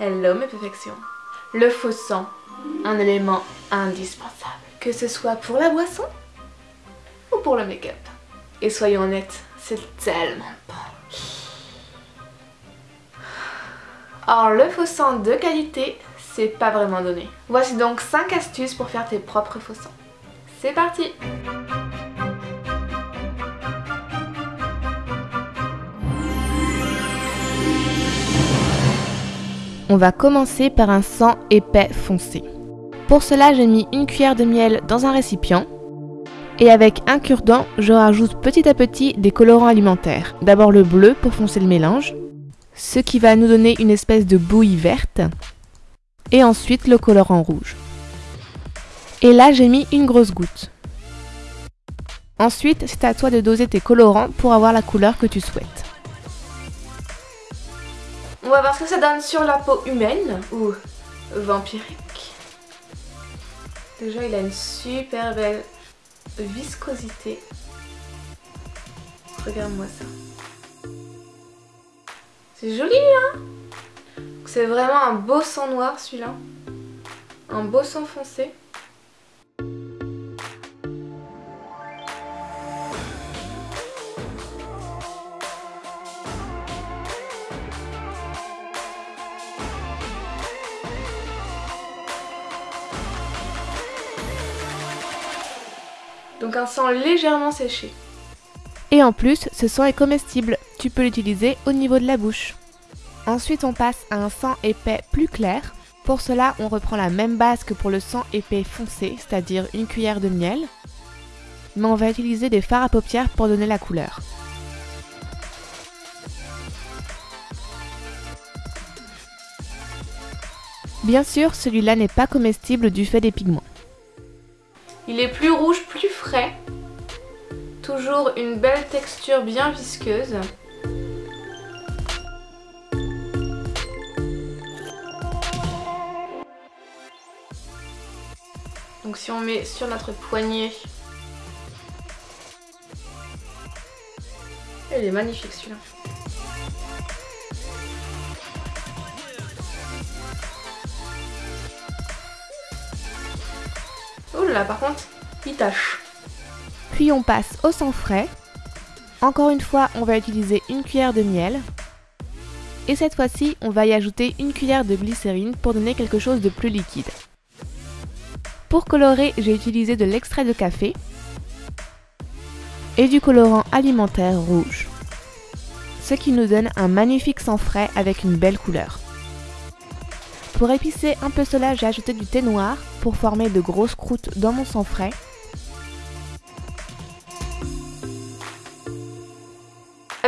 Hello mes perfections. Le faux sang, un élément indispensable. Que ce soit pour la boisson ou pour le make-up. Et soyons honnêtes, c'est tellement bon. Alors le faux sang de qualité, c'est pas vraiment donné. Voici donc 5 astuces pour faire tes propres faux sangs. C'est parti On va commencer par un sang épais foncé. Pour cela, j'ai mis une cuillère de miel dans un récipient. Et avec un cure-dent, je rajoute petit à petit des colorants alimentaires. D'abord le bleu pour foncer le mélange, ce qui va nous donner une espèce de bouillie verte. Et ensuite le colorant rouge. Et là, j'ai mis une grosse goutte. Ensuite, c'est à toi de doser tes colorants pour avoir la couleur que tu souhaites. On va voir ce que ça donne sur la peau humaine ou vampirique. Déjà, il a une super belle viscosité. Regarde-moi ça. C'est joli, hein? C'est vraiment un beau sang noir, celui-là. Un beau sang foncé. Donc un sang légèrement séché. Et en plus, ce sang est comestible, tu peux l'utiliser au niveau de la bouche. Ensuite, on passe à un sang épais plus clair. Pour cela, on reprend la même base que pour le sang épais foncé, c'est-à-dire une cuillère de miel. Mais on va utiliser des fards à paupières pour donner la couleur. Bien sûr, celui-là n'est pas comestible du fait des pigments. Il est plus rouge. Toujours une belle texture bien visqueuse. Donc si on met sur notre poignet... Il est magnifique celui-là. Là par contre, il tâche. Puis on passe au sang frais. Encore une fois, on va utiliser une cuillère de miel. Et cette fois-ci, on va y ajouter une cuillère de glycérine pour donner quelque chose de plus liquide. Pour colorer, j'ai utilisé de l'extrait de café et du colorant alimentaire rouge. Ce qui nous donne un magnifique sang frais avec une belle couleur. Pour épicer un peu cela, j'ai ajouté du thé noir pour former de grosses croûtes dans mon sang frais.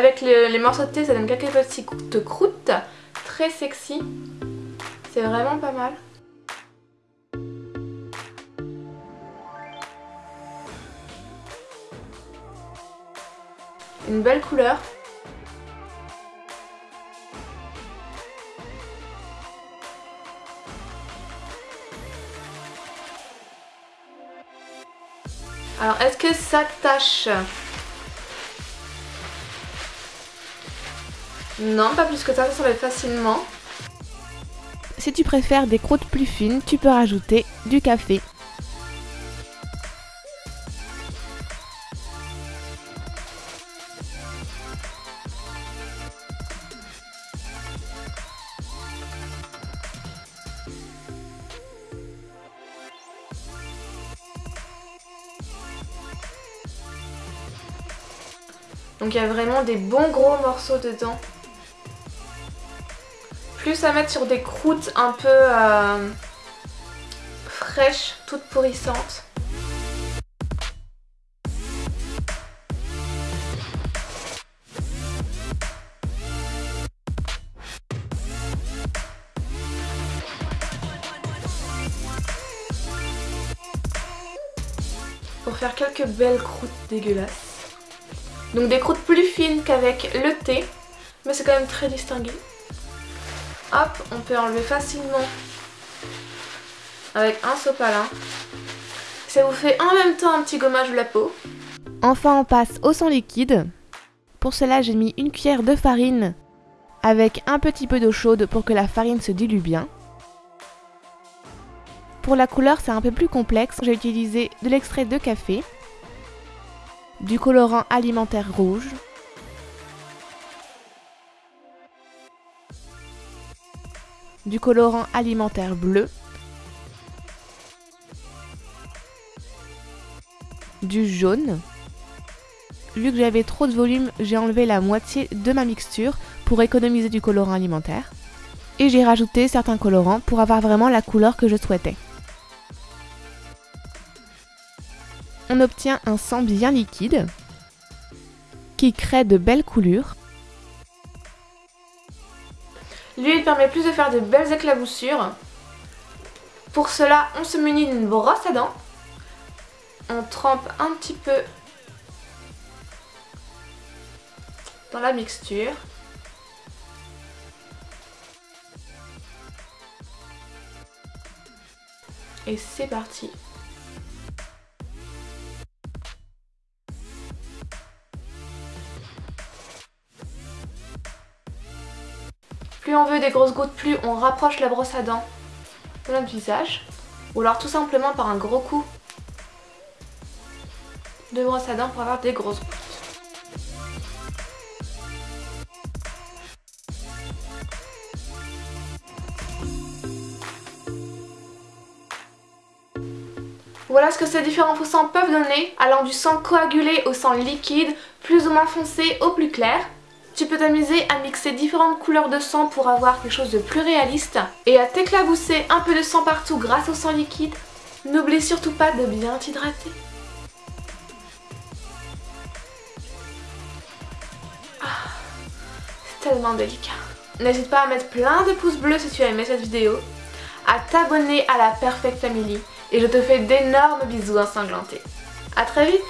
Avec les morceaux de thé, ça donne quelques petites croûtes très sexy. C'est vraiment pas mal. Une belle couleur. Alors, est-ce que ça tâche? Non, pas plus que ça, ça s'enlève facilement. Si tu préfères des croûtes plus fines, tu peux rajouter du café. Donc il y a vraiment des bons gros morceaux dedans. Plus à mettre sur des croûtes un peu euh, fraîches, toutes pourrissantes. Pour faire quelques belles croûtes dégueulasses. Donc des croûtes plus fines qu'avec le thé, mais c'est quand même très distingué. Hop, on peut enlever facilement avec un sopalin. Ça vous fait en même temps un petit gommage de la peau. Enfin, on passe au sang liquide. Pour cela, j'ai mis une cuillère de farine avec un petit peu d'eau chaude pour que la farine se dilue bien. Pour la couleur, c'est un peu plus complexe. J'ai utilisé de l'extrait de café, du colorant alimentaire rouge, du colorant alimentaire bleu, du jaune. Vu que j'avais trop de volume, j'ai enlevé la moitié de ma mixture pour économiser du colorant alimentaire. Et j'ai rajouté certains colorants pour avoir vraiment la couleur que je souhaitais. On obtient un sang bien liquide qui crée de belles coulures. L'huile permet plus de faire de belles éclaboussures. Pour cela, on se munit d'une brosse à dents. On trempe un petit peu dans la mixture. Et c'est parti Plus on veut des grosses gouttes, plus on rapproche la brosse à dents de notre visage. Ou alors tout simplement par un gros coup de brosse à dents pour avoir des grosses gouttes. Voilà ce que ces différents faux peuvent donner, allant du sang coagulé au sang liquide, plus ou moins foncé au plus clair. Tu peux t'amuser à mixer différentes couleurs de sang pour avoir quelque chose de plus réaliste et à t'éclabousser un peu de sang partout grâce au sang liquide. N'oublie surtout pas de bien t'hydrater. Ah, c'est tellement délicat. N'hésite pas à mettre plein de pouces bleus si tu as aimé cette vidéo, à t'abonner à la Perfect Family et je te fais d'énormes bisous ensanglantés. A très vite